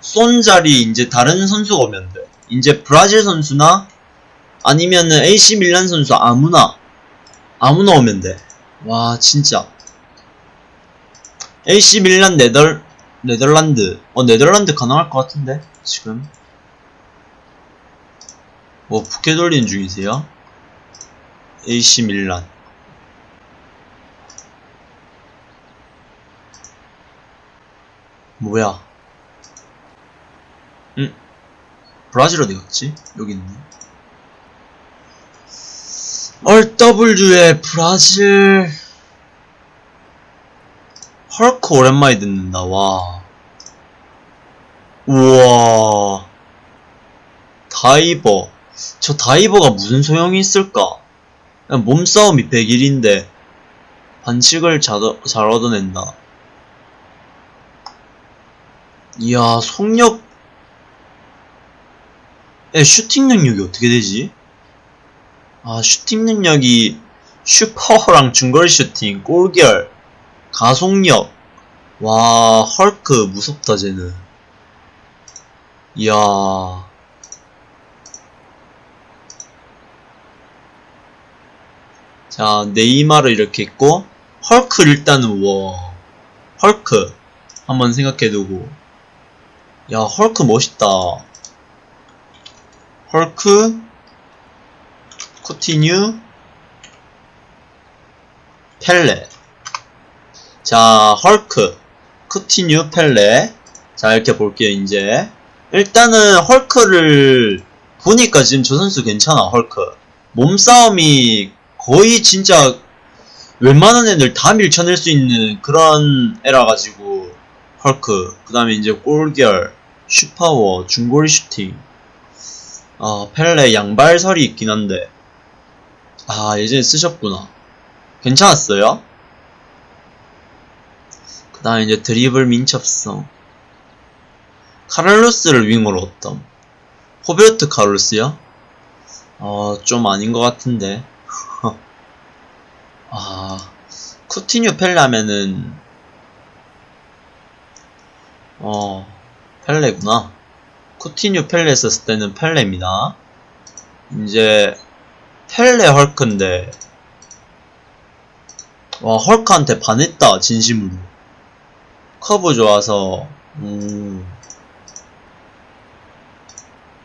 쏜 자리 이제 다른 선수가 오면 돼. 이제 브라질 선수나 아니면은 AC 밀란 선수 아무나 아무나 오면 돼. 와 진짜. AC 밀란 네덜 네덜란드 어 네덜란드 가능할 것 같은데 지금. 뭐 부캐 돌리는 중이세요? AC 밀란. 뭐야? 응? 브라질 어디 갔지? 여기 있네. RW의 브라질. 헐크 오랜만에 듣는다, 와. 우와. 다이버. 저 다이버가 무슨 소용이 있을까? 몸싸움이 100일인데, 반칙을 잘, 얻- 잘 얻어낸다. 이야, 속력, 에, 슈팅 능력이 어떻게 되지? 아, 슈팅 능력이 슛파워랑 중거리 슈팅, 골결, 가속력. 와, 헐크 무섭다, 쟤는. 이야. 자, 네이마르 이렇게 있고, 헐크 일단은, 와. 헐크. 한번 생각해두고. 야, 헐크 멋있다. 헐크, 쿠티뉴, 펠레. 자, 헐크, 쿠티뉴, 펠레. 자, 이렇게 볼게요, 이제. 일단은 헐크를 보니까 지금 저 선수 괜찮아, 헐크. 몸싸움이 거의 진짜 웬만한 애들 다 밀쳐낼 수 있는 그런 애라 가지고 헐크 그 다음에 이제 골결 슛파워 중거리 슈팅 아 펠레 양발설이 있긴 한데 아 예전에 쓰셨구나 괜찮았어요? 그 다음에 이제 드리블 민첩성 카를로스를 윙으로 어떤 호베르트 카를로스요? 어, 좀 아닌 것 같은데. 아, 쿠티뉴 펠레 하면은, 어, 펠레구나. 쿠티뉴 펠레 썼을 때는 펠레입니다. 이제, 펠레 헐크인데, 와, 헐크한테 반했다, 진심으로. 커브 좋아서, 음.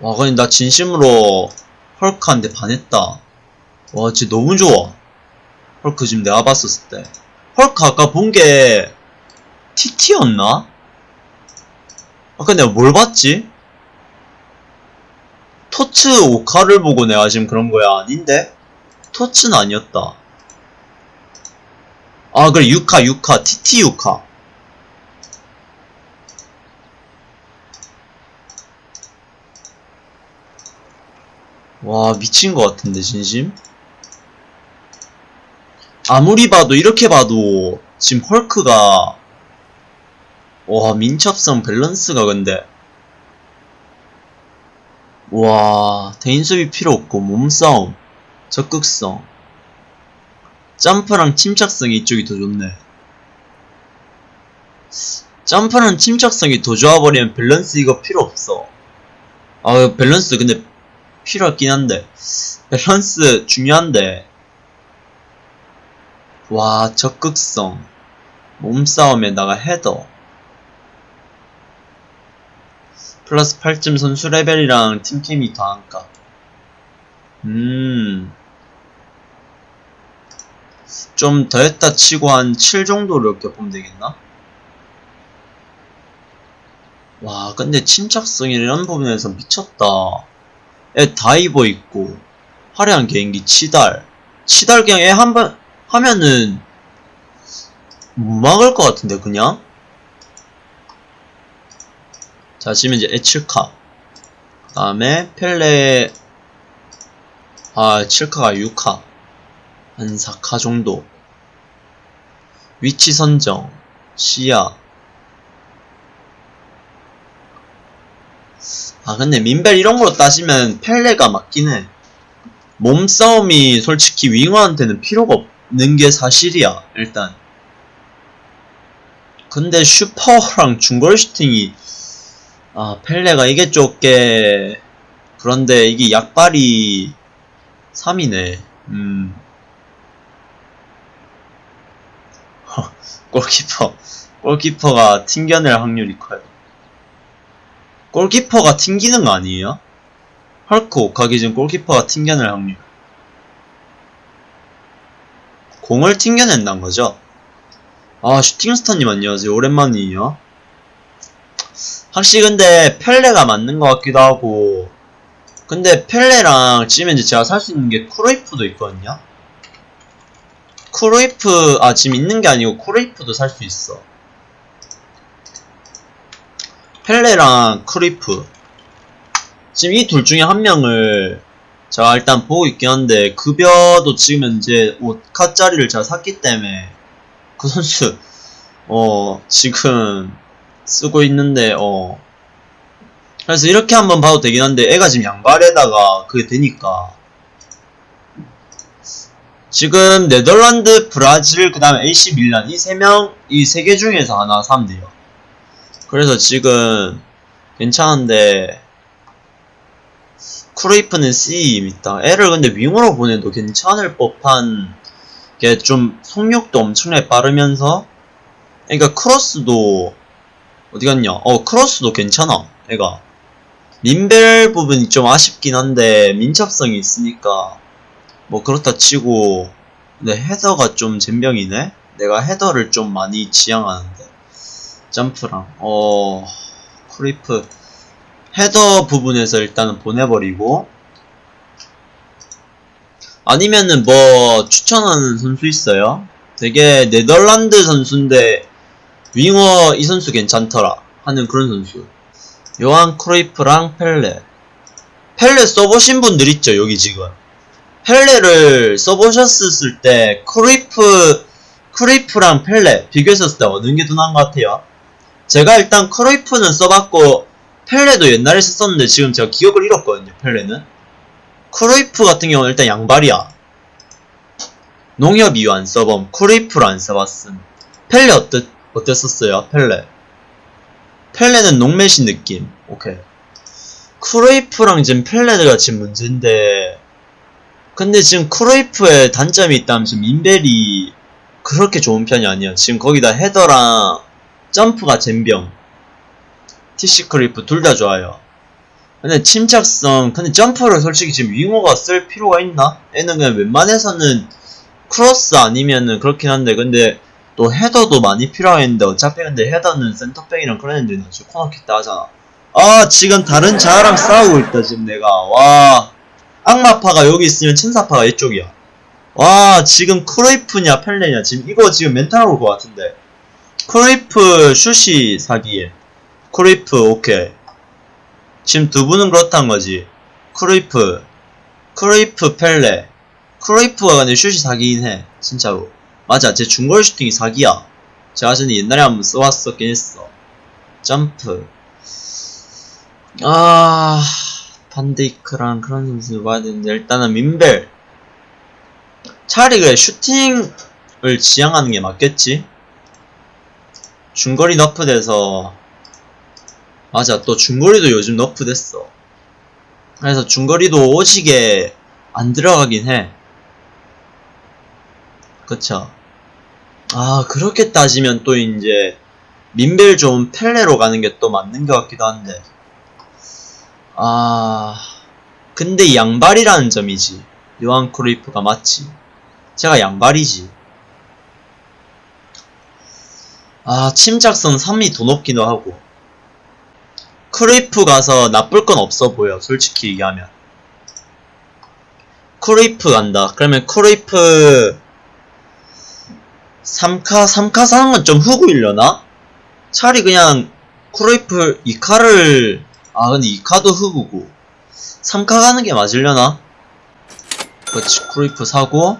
와, 근데 나 진심으로 헐크한테 반했다. 와, 진짜 너무 좋아. 헐크 지금 내가 봤었을 때. 헐크 아까 본 게 TT였나? 아까 내가 뭘 봤지? 토츠 오카를 보고 내가 지금 그런 거야. 아닌데? 토츠는 아니었다. 아, 그래, 유카, 유카, TT 유카. 와, 미친 것 같은데, 진심? 아무리 봐도, 이렇게 봐도, 지금 헐크가, 와, 민첩성 밸런스가 근데, 와, 대인수비 필요 없고, 몸싸움, 적극성, 점프랑 침착성이 이쪽이 더 좋네. 점프랑 침착성이 더 좋아버리면 밸런스 이거 필요 없어. 아, 밸런스 근데 필요하긴 한데. 밸런스 중요한데. 와 적극성. 몸싸움에다가 헤더 플러스 8점 선수 레벨이랑 팀켐이 더한가. 음좀 더했다 치고 한 7 정도로 이렇게 보면 되겠나? 와 근데 침착성 이런 부분에서 미쳤다. 애 다이버 있고 화려한 개인기 치달. 치달 그냥 애 한 번 하면은 못 막을 것 같은데 그냥 자 지금 이제 에칠카. 그 다음에 펠레 아 7카가 6카. 한 4카 정도. 위치 선정. 시야. 아 근데 민벨 이런 걸로 따지면 펠레가 맞긴 해. 몸싸움이 솔직히 윙어한테는 필요가 없는 게 사실이야 일단. 근데 슈퍼랑 중거리 슈팅이 아, 펠레가 이게 좁게. 그런데 이게 약발이 3이네. 음. 허, 골키퍼. 골키퍼가 튕겨낼 확률이 커요. 골키퍼가 튕기는 거 아니에요? 헐크 오카 기준 골키퍼가 튕겨낼 확률. 공을 튕겨낸다는 거죠? 아, 슈팅스타님 안녕하세요. 오랜만이에요. 확실히 근데 펠레가 맞는 것 같기도 하고. 근데 펠레랑 지금 이제 제가 살 수 있는 게 크로이프도 있거든요. 크로이프 아 지금 있는 게 아니고 크로이프도 살 수 있어. 펠레랑 크로이프. 지금 이 둘 중에 한 명을 제가 일단 보고 있긴 한데 급여도 지금 현재 5카짜리를 제가 샀기 때문에 그 선수 어 지금 쓰고 있는데 어. 그래서 이렇게 한번 봐도 되긴 한데 애가 지금 양발에다가 그게 되니까. 지금 네덜란드, 브라질, 그 다음에 AC 밀란 이 세 명 이 세 개 중에서 하나 사면 돼요. 그래서 지금 괜찮은데 크루이프는 C입니다. 애를 근데 윙으로 보내도 괜찮을 법한 게 좀 속력도 엄청나게 빠르면서 그러니까 크로스도 어디 갔냐? 어, 크로스도 괜찮아, 애가. 민벨 부분이 좀 아쉽긴 한데, 민첩성이 있으니까, 뭐, 그렇다 치고, 근데 헤더가 좀 젬병이네? 내가 헤더를 좀 많이 지향하는데. 점프랑, 어, 크로이프. 헤더 부분에서 일단은 보내버리고, 아니면은 뭐, 추천하는 선수 있어요? 되게 네덜란드 선수인데, 윙어 이 선수 괜찮더라 하는 그런 선수. 요한 크로이프랑 펠레. 펠레 써보신 분들 있죠 여기 지금. 펠레를 써보셨을 때 크로이프 크로이프랑 펠레 비교했었을 때 어느 게 더 나은 것 같아요? 제가 일단 크로이프는 써봤고 펠레도 옛날에 썼었는데 지금 제가 기억을 잃었거든요 펠레는. 크로이프 같은 경우는 일단 양발이야. 농협 이유 안 써봄 크로이프를 안 써봤음. 펠레 어땠 어땠었어요? 펠레. 펠레는 농메시 느낌. 오케이. 크로이프랑 지금 펠레가 지금 문제인데, 근데 지금 크로이프의 단점이 있다면 지금 인벨이 그렇게 좋은 편이 아니야. 지금 거기다 헤더랑 점프가 젬병. 티시 크로이프 둘 다 좋아요. 근데 침착성, 근데 점프를 솔직히 지금 윙어가 쓸 필요가 있나? 얘는 그냥 웬만해서는 크로스 아니면은 그렇긴 한데, 근데 또 헤더도 많이 필요했는데 어차피 근데 헤더는 센터백이랑 애들이 나중에 코너킥 다 하잖아. 아 지금 다른 자아랑 싸우고 있다 지금 내가. 와. 악마파가 여기 있으면 천사파가 이쪽이야. 와 지금 크로이프냐 펠레냐. 지금 이거 지금 멘탈 올것 같은데. 크로이프 슛이 사기예. 크로이프 오케이. 지금 두 분은 그렇단 거지. 크로이프. 크로이프 펠레. 크로이프가 근데 슛이 사기긴 해 진짜로 맞아, 제 중거리 슈팅이 사기야. 제가 전에 옛날에 한번 써봤었긴 했어. 점프. 아, 반데이크랑 그런 선수 봐야 되는데, 일단은 민벨. 차라리 그래, 슈팅을 지향하는 게 맞겠지? 중거리 nerf 돼서, 맞아, 또 중거리도 요즘 nerf 됐어. 그래서 중거리도 오지게 안 들어가긴 해. 그쵸. 아, 그렇게 따지면 또 이제, 민벨 좀 펠레로 가는 게 또 맞는 것 같기도 한데. 아, 근데 양발이라는 점이지. 요한 크루이프가 맞지. 제가 양발이지. 아, 침착성 3이 더 높기도 하고. 크루이프 가서 나쁠 건 없어 보여, 솔직히 얘기하면. 크루이프 간다. 그러면 크루이프 3카, 3카 사는 건 좀 흑우일려나? 차라리 그냥 크로이프 2카를 아 근데 2카도 흑우고 3카 가는 게 맞으려나? 그렇지 크로이프 사고